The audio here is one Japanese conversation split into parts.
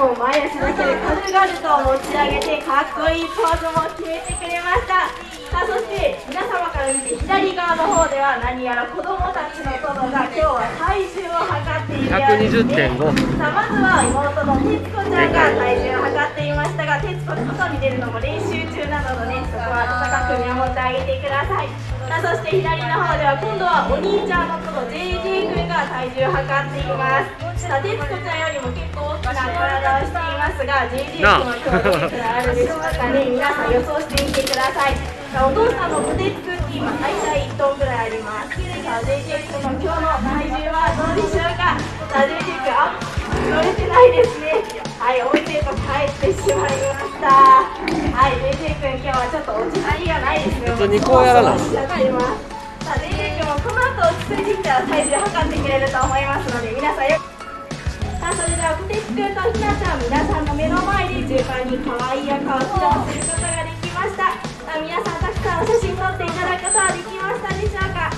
も前足だけで軽々と持ち上げてかっこいいポーズも決めてくれました。さあそして皆様から見て左側の方では何やら子供たちのトドが今日は体重を測っているようですね。さあまずは妹の徹子ちゃんが体重を測っていましたが徹子外に出るのも練習中なのでねそこは温かく見守ってあげてください。さあそして左の方では今度はお兄ちゃんのトド JJ 君が体重を測っています。さあ徹子ちゃんよりも結構大きな体をしていますが JJ 君は今日どれくらいあるでしょうかね皆さん予想してみてください。お父さんのポテチクッキーも大体1トンぐらいあります？さあ JJ 君の今日の体重はどうでしょうか？さあ JJ 君あ乗れてないですね。はいお家へと帰ってしまいました。はい JJ 君今日はちょっと落ち着きがないですね。普通にこうやらない。さあ JJ 君もこの後落ち着いてきたら体重測ってくれると思いますので皆さんよさあそれではポテチ君とひなちゃん皆さんの目の前で順番に可愛い赤を披露することができました。皆さんたくさんお写真撮っていただくことはできましたでしょうか。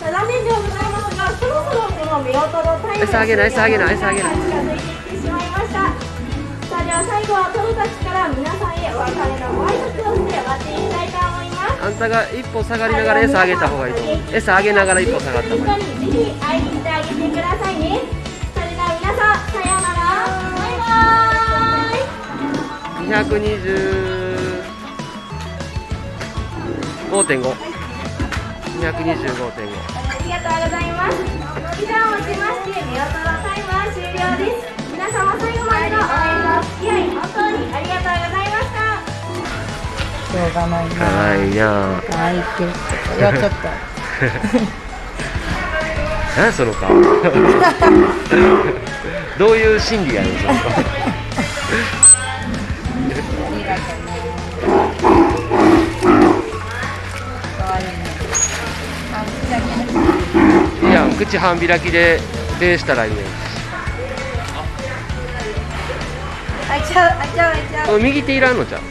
残念ではございますがそろそろこの目音のタイム餌あげない餌あげない餌あげない近づいていってしまい。ましたさあでは最後はトドたちから皆さんへお別れのご挨拶をして終わっていきたいと思います。あんたが一歩下がりながら餌あげた方がいいと思う。餌あげながら一歩下がった方がいい。ぜひ会いに行ってあげてくださいね225.5十五点五。ありがとうございます。以上をもちまして見事なタイムは終了です。皆様最後までの応援のお付き合い本当にありがとうございました。しょうがないなかいいなかわいいって言っちゃった。何その顔。どういう心理やねんその顔。いや口半開きで礼したらいいね開いちゃう、開いちゃう、開いちゃう？ん右手いらんのじゃん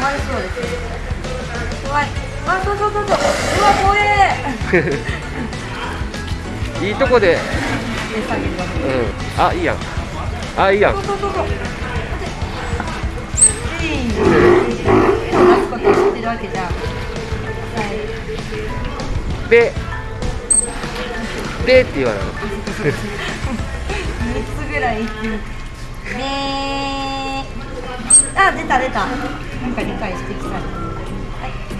まれそうですね。怖い。あ、そうそうそうそう。うわ、怖え。いいとこで。うん。あいいやん。あいいやん。そうそうそうそう。出すことを知ってるわけじゃん。はい。べべって言わない三つぐらい言ってる。ねー。あ、出た出た。なんか理解してきた。は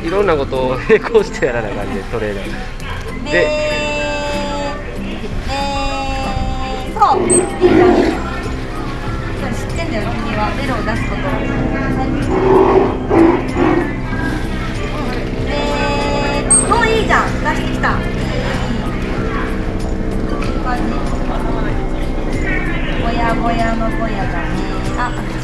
い。いろんなことを並行してやらなあかんねトレーナーでねーそういいじゃんそう知ってんだよ君はベロを出すことをあ、